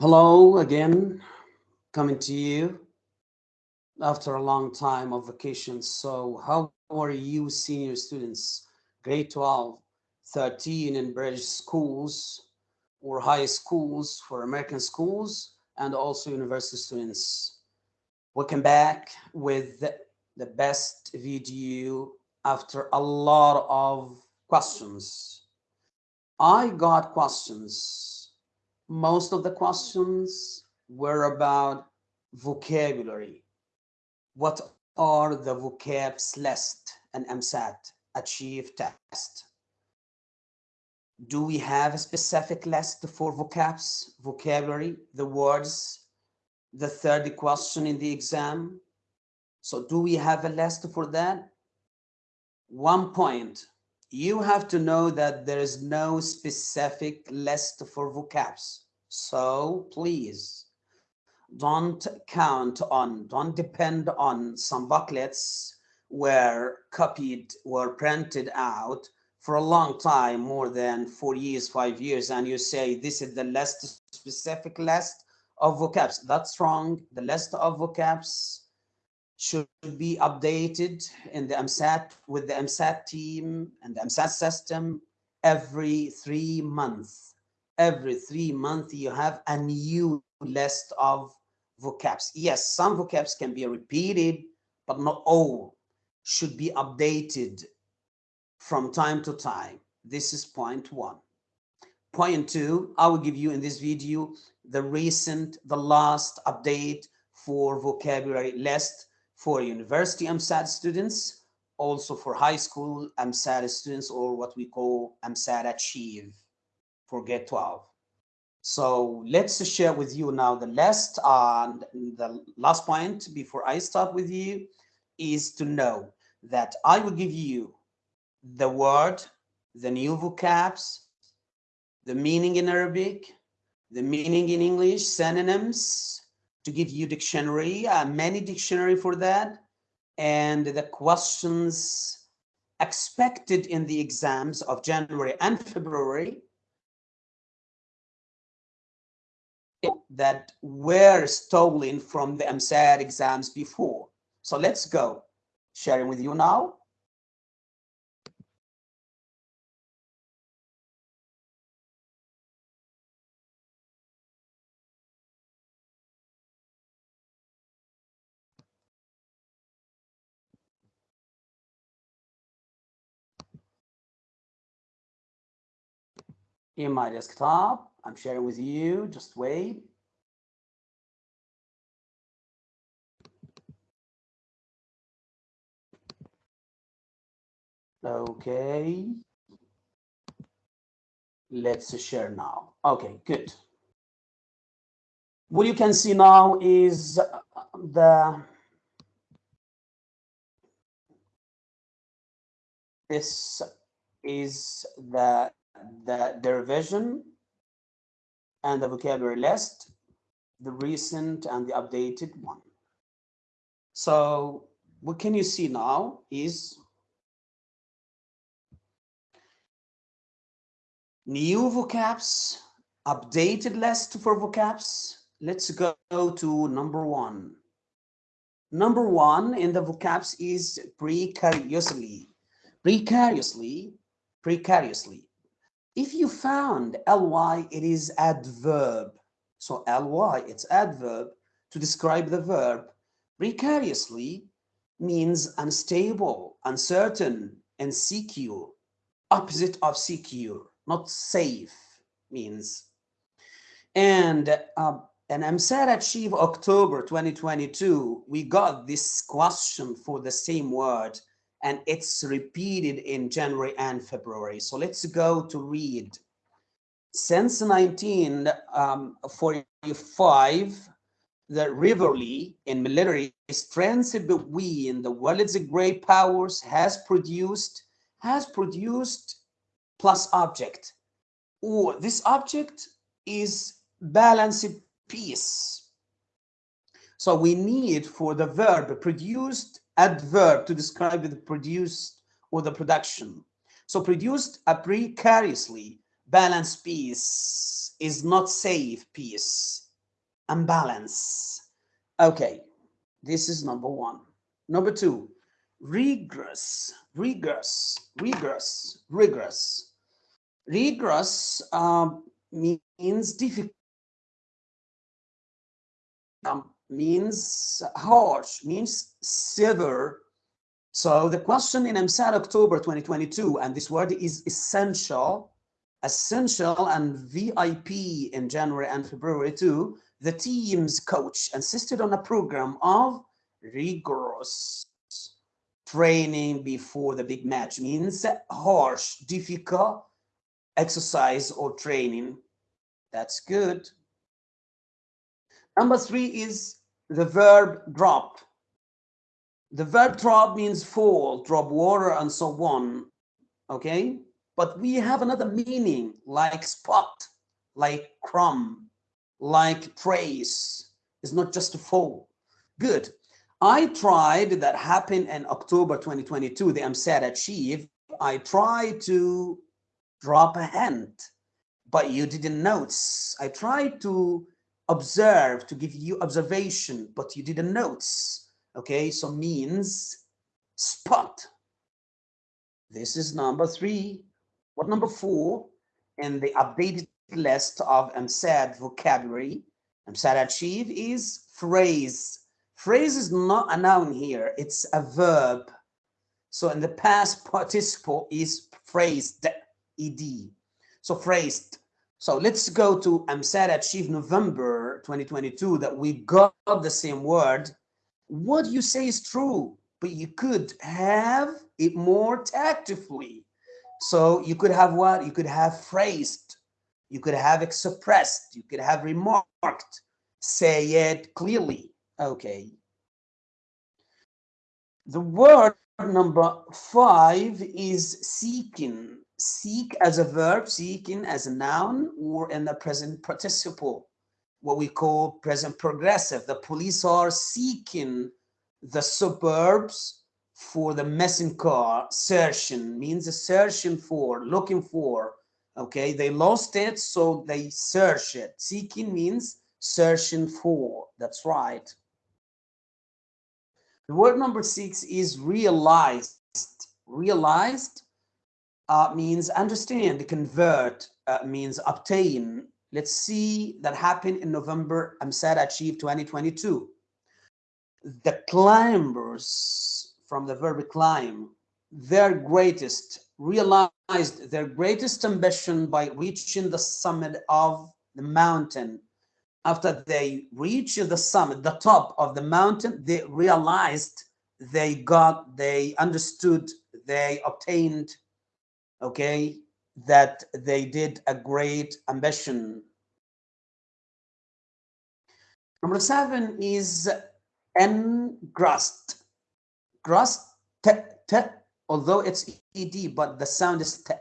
Hello again, coming to you after a long time of vacation. So how are you senior students, grade 12, 13 in British schools or high schools for American schools and also university students? Welcome back with the best video after a lot of questions. I got questions most of the questions were about vocabulary. What are the vocabs list and EmSAT achieve test? Do we have a specific list for vocabs, vocabulary, the words, the third question in the exam? So do we have a list for that? One point, you have to know that there is no specific list for vocabs. So please don't count on, don't depend on some booklets were copied were printed out for a long time, more than four years, five years, and you say this is the list, specific list of vocabs. That's wrong. The list of vocabs should be updated in the EmSAT with the EmSAT team and the EmSAT system every three months. Every three months, you have a new list of vocabs. Yes, some vocabs can be repeated, but not all should be updated from time to time. This is point one. Point two, I will give you in this video the recent, the last update for vocabulary list for university EmSAT students, also for high school EmSAT students, or what we call EmSAT Achieve for Grade 12. So let's share with you now the last And the last point before I start with you is to know that I will give you the word, the new vocabs, the meaning in Arabic, the meaning in English, synonyms, to give you dictionary, uh, many dictionary for that, and the questions expected in the exams of January and February that were stolen from the EmSAT exams before. So let's go. Sharing with you now. in my desktop. I'm sharing with you, just wait. Okay. Let's share now. Okay, good. What you can see now is uh, the this is the the derivation and the vocabulary list, the recent and the updated one. So what can you see now is new vocabs, updated list for vocabs. Let's go to number one. Number one in the vocabs is precariously. Precariously, precariously. If you found ly, it is adverb. So ly, it's adverb to describe the verb. Precariously means unstable, uncertain, and secure. Opposite of secure, not safe means. And uh, and EmSAT Achieve October 2022, we got this question for the same word and it's repeated in January and February. So let's go to read. Since 1945, um, the rivalry in military strengths between the world's great powers has produced has produced plus object. Or this object is balanced peace. So we need for the verb produced adverb to describe the produced or the production. So produced a precariously balanced piece is not safe piece. and balance. Okay, this is number one. Number two, rigorous, rigorous, rigorous, rigorous. Rigorous um, means difficult, um, means harsh, means severe. So the question in EmSAT October 2022, and this word is essential, essential and VIP in January and February too, the team's coach insisted on a program of rigorous training before the big match means harsh, difficult exercise or training. That's good. Number three is the verb drop. The verb drop means fall, drop water, and so on. Okay? But we have another meaning like spot, like crumb, like praise. It's not just a fall. Good. I tried that happened in October 2022, the EmSAT Achieve. I tried to drop a hint, but you didn't notice. I tried to observe, to give you observation, but you didn't notice. Okay, so means spot. This is number three. What number four? In the updated list of EmSAT vocabulary, EmSAT Achieve is phrase Phrase is not a noun here, it's a verb. So in the past participle is phrased, ed. So phrased. So let's go to EmSAT Achieve November 2022 that we got the same word. What you say is true, but you could have it more tactfully. So you could have what? You could have phrased, you could have expressed, you could have remarked, say it clearly. Okay. The word number five is seeking. Seek as a verb, seeking as a noun, or in the present participle, what we call present progressive. The police are seeking the suburbs for the missing car. Searching means a searching for, looking for. Okay, they lost it, so they search it. Seeking means searching for. That's right. The word number six is realized. Realized uh, means understand, convert, uh, means obtain. Let's see that happened in November, EmSAT Achieve 2022. The climbers from the verb climb, their greatest, realized their greatest ambition by reaching the summit of the mountain after they reached the summit, the top of the mountain, they realized they got, they understood, they obtained, okay, that they did a great ambition. Number seven is engrossed. Grossed, although it's ed, but the sound is t.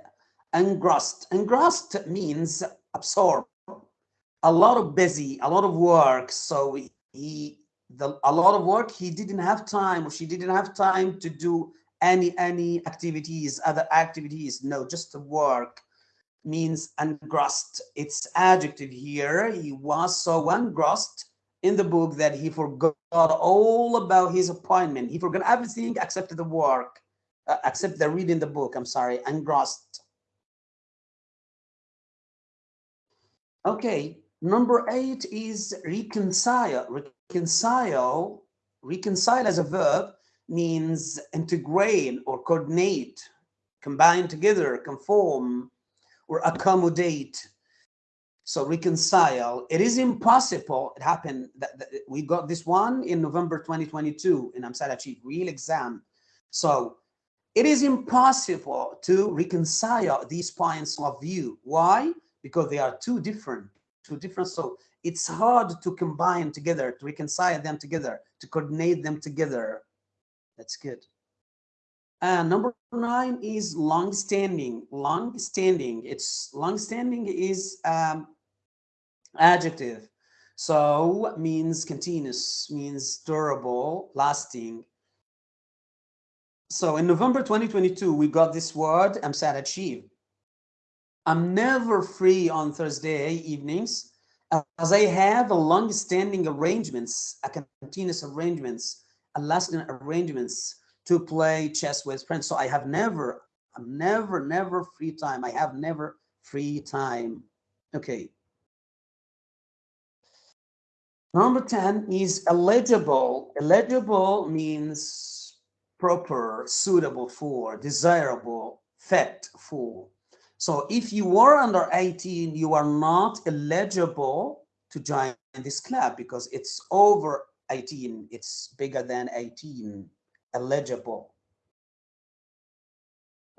Engrossed. Engrossed means absorb a lot of busy, a lot of work. So he, the, a lot of work, he didn't have time or she didn't have time to do any, any activities, other activities. No, just the work means engrossed. It's adjective here. He was so engrossed in the book that he forgot all about his appointment. He forgot everything except the work, uh, except the reading the book. I'm sorry, engrossed. Okay, Number eight is reconcile. Reconcile, reconcile as a verb means integrate or coordinate, combine together, conform, or accommodate. So reconcile. It is impossible. It happened that, that we got this one in November 2022 in EmSAT Achieve real exam. So it is impossible to reconcile these points of view. Why? Because they are too different too different so it's hard to combine together to reconcile them together to coordinate them together that's good. And number nine is long standing long standing it's long standing is um adjective. So means continuous means durable lasting. So in november 2022 we got this word EmSAT achieve I'm never free on Thursday evenings as I have a long-standing arrangements, a continuous arrangements, a lasting arrangements to play chess with friends. So I have never, never, never free time. I have never free time. Okay. Number 10 is eligible. Eligible means proper, suitable for, desirable, fit for. So if you are under 18, you are not eligible to join this club because it's over 18. It's bigger than 18, eligible.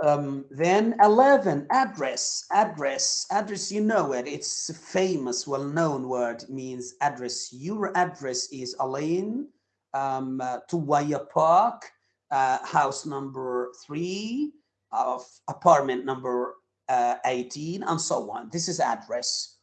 Um, then 11, address, address, address, you know it. It's a famous, well-known word, means address. Your address is Al Ain um, uh, Tuwaya Park, uh, house number three, of apartment number uh, 18, and so on. This is address.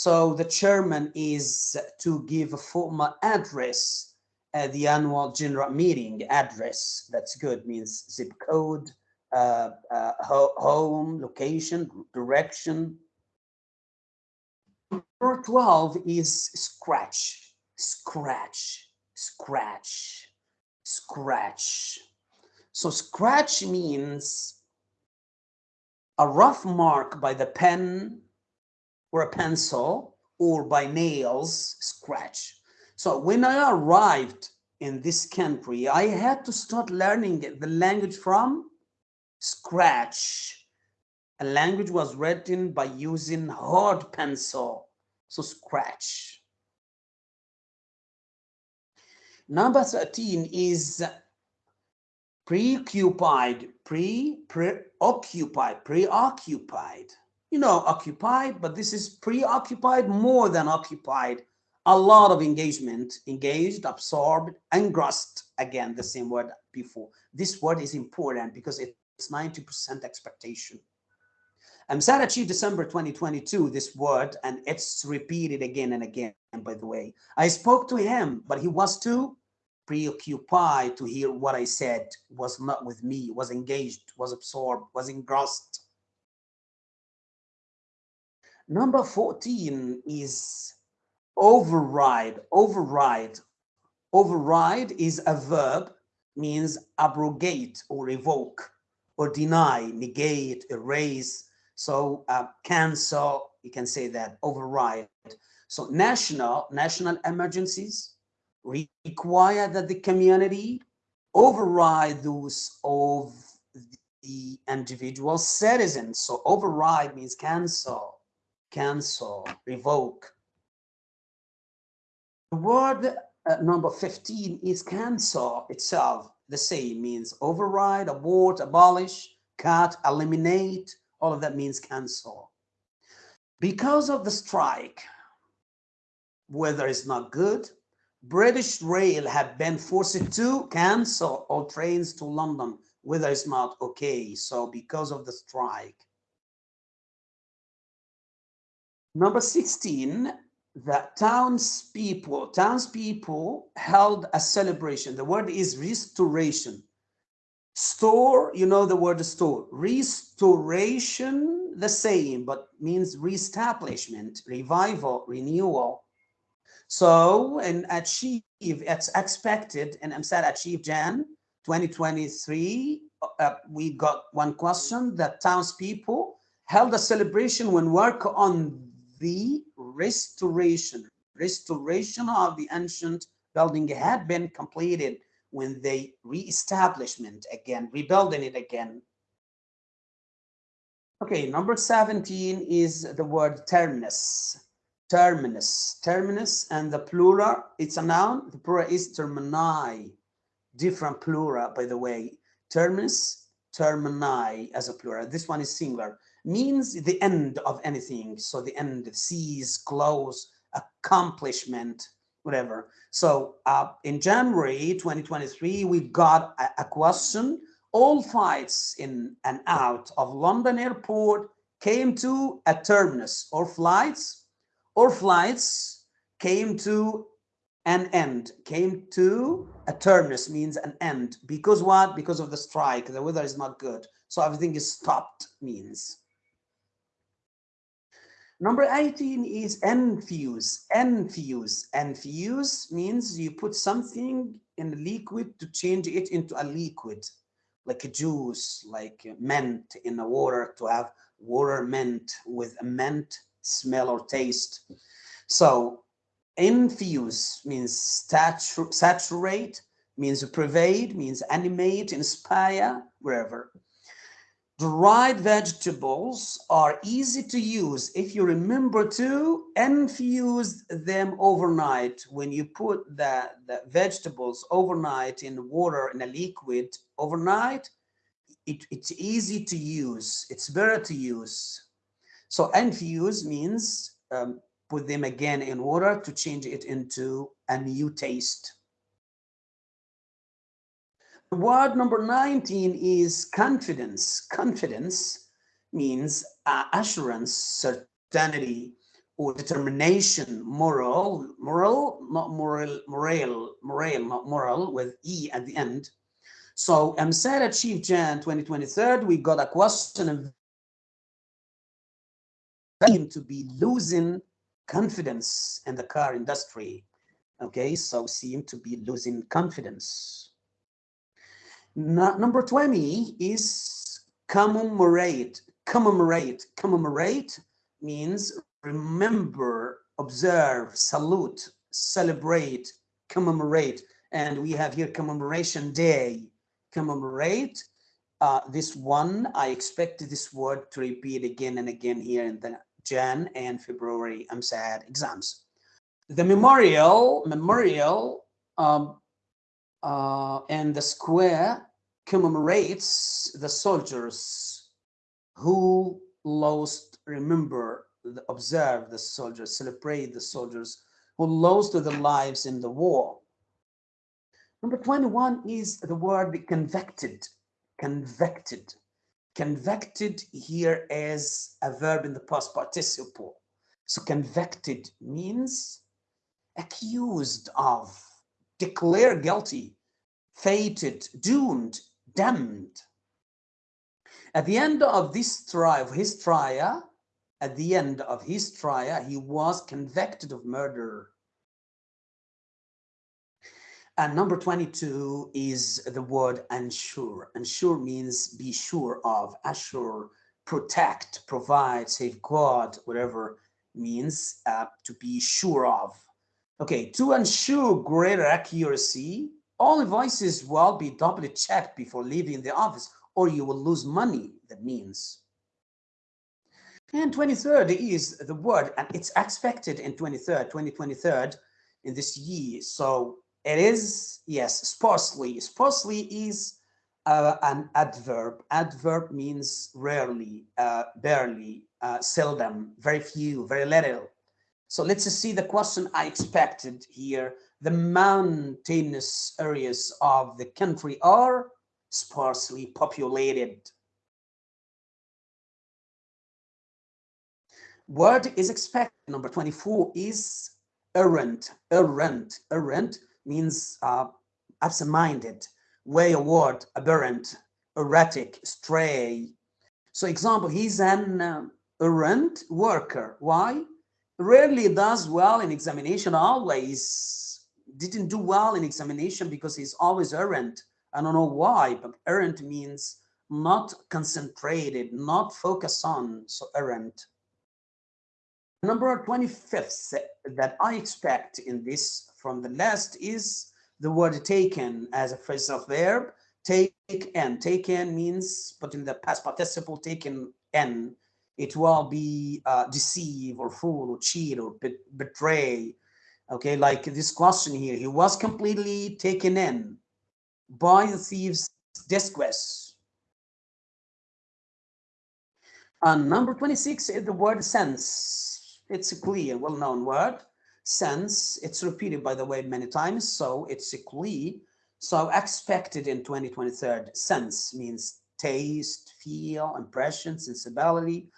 So the chairman is to give a formal address at the annual general meeting address. That's good, means zip code, uh, uh, ho home, location, direction. Number 12 is scratch, scratch, scratch, scratch. So scratch means a rough mark by the pen or a pencil or by nails scratch. So when I arrived in this country, I had to start learning the language from scratch. A language was written by using hard pencil, so scratch. Number 13 is preoccupied, pre, preoccupied, preoccupied. You know, occupied, but this is preoccupied more than occupied. A lot of engagement, engaged, absorbed, engrossed. Again, the same word before. This word is important because it's 90% expectation. EmSAT achieved December 2022 this word, and it's repeated again and again, by the way. I spoke to him, but he was too preoccupied to hear what I said, was not with me, was engaged, was absorbed, was engrossed. Number 14 is override, override. Override is a verb, means abrogate or revoke or deny, negate, erase. So uh, cancel, you can say that, override. So national, national emergencies require that the community override those of the individual citizens. So override means cancel, cancel, revoke. The word uh, number 15 is cancel itself the same means override, abort, abolish, cut, eliminate, all of that means cancel. Because of the strike, weather is not good, British Rail have been forced to cancel all trains to London. Weather is not okay. So because of the strike. Number 16, the townspeople, townspeople held a celebration. The word is restoration. Store, you know the word store. Restoration, the same, but means reestablishment, revival, renewal. So, and achieve, it's expected, and EmSAT achieve Jan 2023. Uh, we got one question that townspeople held a celebration when work on the restoration, restoration of the ancient building had been completed when they re-establishment again, rebuilding it again. Okay, number 17 is the word terminus. Terminus, terminus, and the plural, it's a noun. The plural is termini, different plural, by the way. Terminus, termini as a plural. This one is singular means the end of anything. So the end, cease, close, accomplishment, whatever. So uh, in January 2023, we got a, a question. All flights in and out of London airport came to a terminus. Or flights? Or flights came to an end. Came to a terminus means an end. Because what? Because of the strike. The weather is not good. So everything is stopped means Number 18 is infuse, infuse. Infuse means you put something in a liquid to change it into a liquid, like a juice, like mint in the water to have water mint with a mint smell or taste. So infuse means saturate, means pervade, means animate, inspire, wherever. Dried vegetables are easy to use if you remember to infuse them overnight. When you put the, the vegetables overnight in water in a liquid overnight, it, it's easy to use. It's better to use. So infuse means um, put them again in water to change it into a new taste. Word number 19 is confidence. Confidence means uh, assurance, certainty, or determination, moral, moral, not moral, moral, moral, not moral, with E at the end. So EmSAT Achieve Jan 2023, we got a question of to be losing confidence in the car industry. Okay, so seem to be losing confidence number 20 is commemorate. Commemorate. Commemorate means remember, observe, salute, celebrate, commemorate. And we have here commemoration day. Commemorate. Uh, this one, I expect this word to repeat again and again here in the Jan and February EmSAT exams. The memorial, memorial um, uh, and the square commemorates the soldiers who lost, remember, observe the soldiers, celebrate the soldiers who lost their lives in the war. Number 21 is the word convicted, convicted. Convicted here as a verb in the past participle. So convicted means accused of, declare guilty, fated, doomed, damned. At the end of this trial, his trial, at the end of his trial, he was convicted of murder. And number 22 is the word ensure. Ensure means be sure of, assure, protect, provide, safeguard, whatever means uh, to be sure of. Okay, to ensure greater accuracy, all invoices will be doubly checked before leaving the office or you will lose money, that means. And 23rd is the word, and it's expected in 23rd, 2023 in this year. So it is, yes, sparsely. Sparsely is uh, an adverb. Adverb means rarely, uh, barely, uh, seldom, very few, very little. So let's see the question I expected here the mountainous areas of the country are sparsely populated. Word is expected. Number 24 is errant. Errant. Errant means uh, absent-minded, wayward, aberrant, erratic, stray. So example, he's an uh, errant worker. Why? Rarely does well in examination, always didn't do well in examination because he's always errant. I don't know why, but errant means not concentrated, not focused on, so errant. Number 25th that I expect in this from the last is the word taken as a phrasal verb. Take and taken means, but in the past participle taken n, it will be uh, deceive or fool or cheat or betray Okay, like this question here, he was completely taken in by the thief's disquest. And number 26 is the word sense. It's a clear, well-known word. Sense, it's repeated, by the way, many times, so it's a clear. So expected in 2023, sense means taste, feel, impression, sensibility,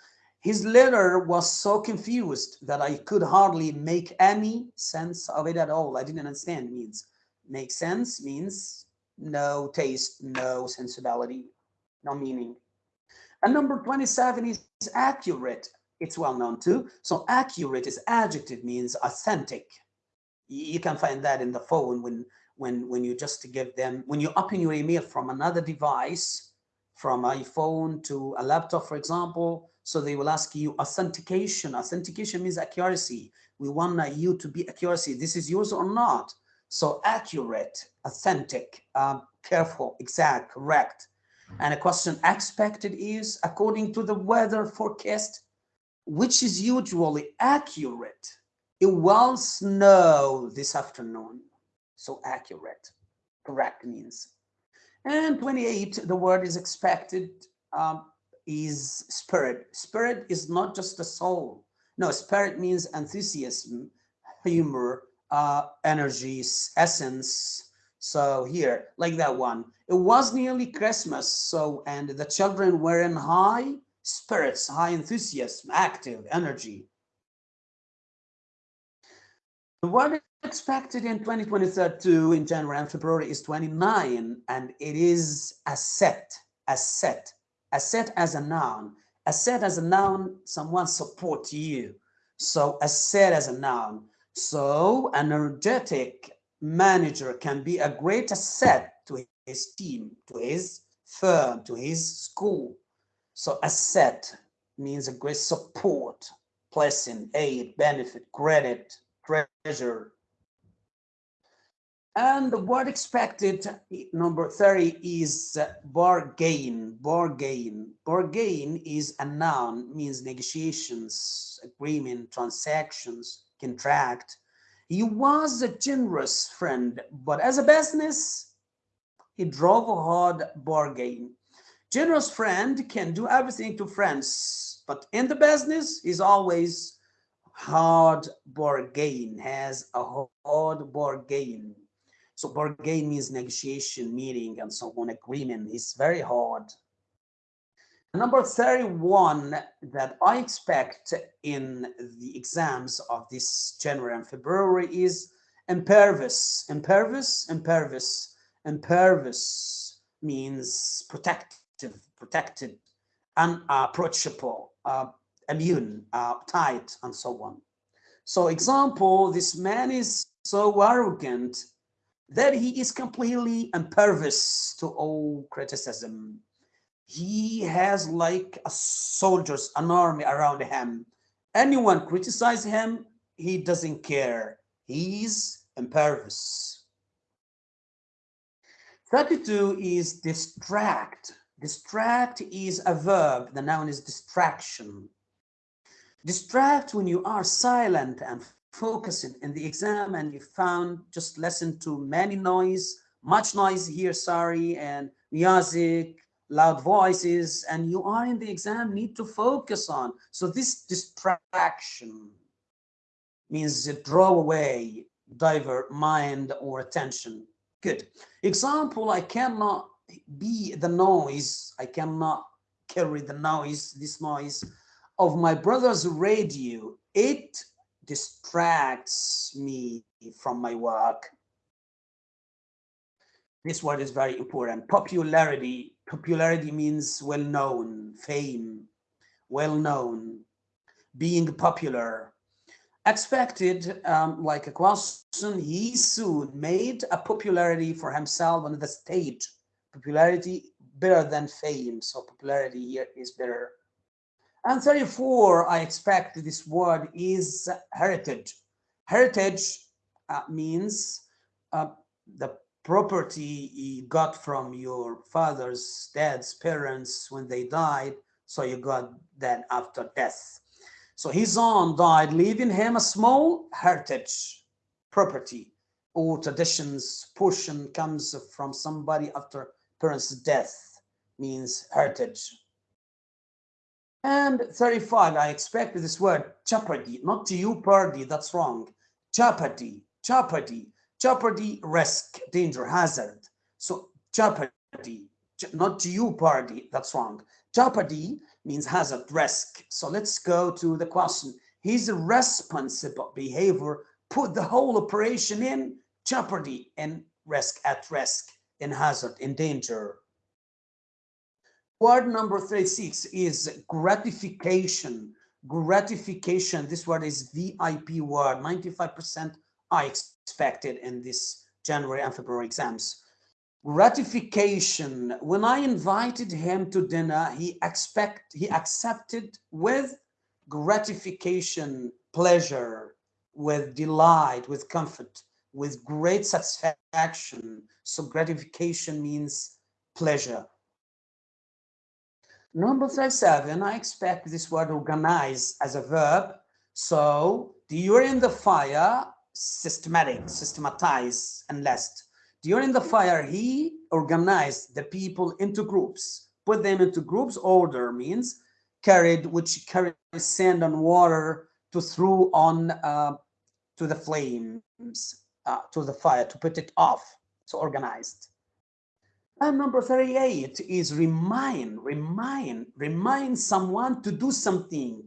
his letter was so confused that I could hardly make any sense of it at all. I didn't understand it means. Make sense means no taste, no sensibility, no meaning. And number 27 is accurate. it's well known too. So accurate is adjective means authentic. You can find that in the phone when when when you just give them when you open your email from another device, from iPhone to a laptop, for example. So they will ask you authentication. Authentication means accuracy. We want you to be accuracy. This is yours or not. So accurate, authentic, um, careful, exact, correct. And a question expected is according to the weather forecast, which is usually accurate. It will snow this afternoon. So accurate, correct means. And 28, the word is expected um, is spirit. Spirit is not just the soul. No, spirit means enthusiasm, humor, uh, energies, essence. So here, like that one, it was nearly Christmas. So, and the children were in high spirits, high enthusiasm, active energy. The word expected in 2022 in January and February is 29, and it is asset, asset, as a noun. Asset as a noun, someone support you. So asset as a noun. So an energetic manager can be a great asset to his team, to his firm, to his school. So asset means a great support, blessing, aid, benefit, credit, treasure. And the word expected, number 30, is uh, bargain, bargain. Bargain is a noun, means negotiations, agreement, transactions, contract. He was a generous friend, but as a business, he drove a hard bargain. Generous friend can do everything to friends, but in the business, he's always hard bargain, has a hard bargain. So bargain means negotiation, meeting, and so on, agreement. is very hard. Number 31 that I expect in the exams of this January and February is impervious. Impervious, impervious, impervious means protective, protected, unapproachable, uh, immune, uh, tight, and so on. So example, this man is so arrogant that he is completely impervious to all criticism he has like a soldiers, an army around him. Anyone criticize him, he doesn't care. He's impervious. 32 is distract. Distract is a verb. The noun is distraction. Distract when you are silent and focusing in the exam and you found just listen to many noise, much noise here, sorry, and music, loud voices and you are in the exam need to focus on. So this distraction means it draw away divert mind or attention. Good. Example i cannot be the noise i cannot carry the noise this noise of my brother's radio. It distracts me from my work this word is very important popularity popularity means well known, fame, well known, being popular. Expected, um, like a question, he soon made a popularity for himself on the stage. Popularity better than fame, so popularity here is better. And 34, I expect this word is heritage. Heritage uh, means uh, the property you got from your father's dad's parents when they died. So you got that after death. So his son died leaving him a small heritage property. Or traditions portion comes from somebody after parents death means heritage and 35 i expect this word jeopardy not to you party that's wrong jeopardy jeopardy jeopardy, risk, danger, hazard. So jeopardy, not jeopardy, that's wrong. Jeopardy means hazard, risk. So let's go to the question. His responsible behavior put the whole operation in jeopardy and risk, at risk, in hazard, in danger. Word number 36 is gratification. gratification. This word is VIP word. 95% I expected in this January and February exams. Gratification. When I invited him to dinner, he expect he accepted with gratification, pleasure, with delight, with comfort, with great satisfaction. So gratification means pleasure. Number 37, I expect this word organize as a verb. So during the fire, systematic, systematize, and last. During the fire, he organized the people into groups, put them into groups. Order means carried, which carried sand and water to throw on uh, to the flames, uh, to the fire, to put it off. So organized. And number 38 is remind, remind, remind someone to do something.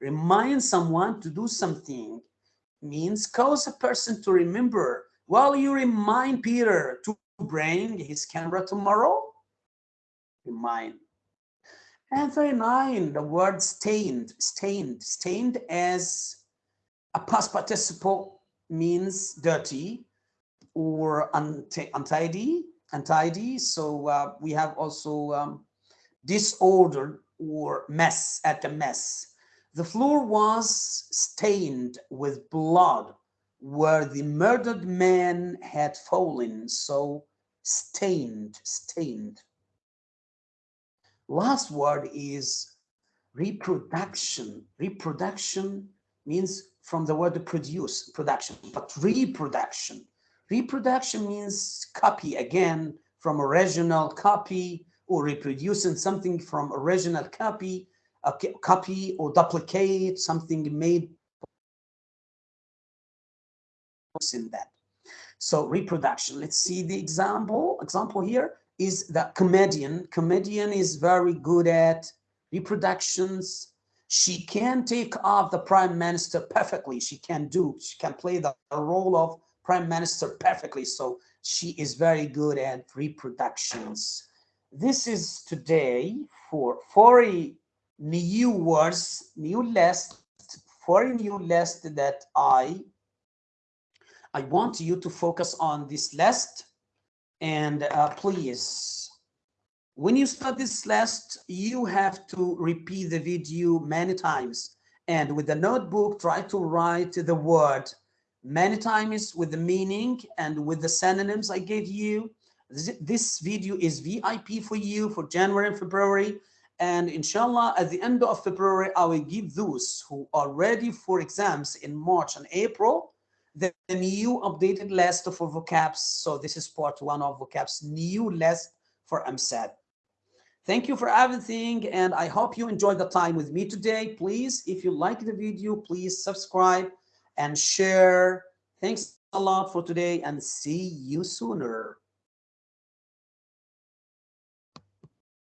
Remind someone to do something means cause a person to remember. While you remind Peter to bring his camera tomorrow, remind. And 39, the word stained, stained, stained as a past participle means dirty or untidy untidy. So uh, we have also um, disorder or mess at the mess. The floor was stained with blood where the murdered man had fallen. So stained, stained. Last word is reproduction. Reproduction means from the word produce, production, but reproduction. Reproduction means copy again from original copy or reproducing something from original copy, a copy or duplicate something made in that. So reproduction, let's see the example. Example here is the comedian. Comedian is very good at reproductions. She can take off the prime minister perfectly. She can do, she can play the role of prime minister perfectly. So she is very good at reproductions. This is today for 40 new words, new list, 40 new list that I I want you to focus on this list and uh, please when you start this list you have to repeat the video many times and with the notebook try to write the word many times with the meaning and with the synonyms I gave you. This video is VIP for you for January and February. And inshallah, at the end of February, I will give those who are ready for exams in March and April, the new updated list for vocabs. So this is part one of vocabs, new list for EmSAT. Thank you for everything. And I hope you enjoyed the time with me today. Please, if you like the video, please subscribe and share. Thanks a lot for today and see you sooner.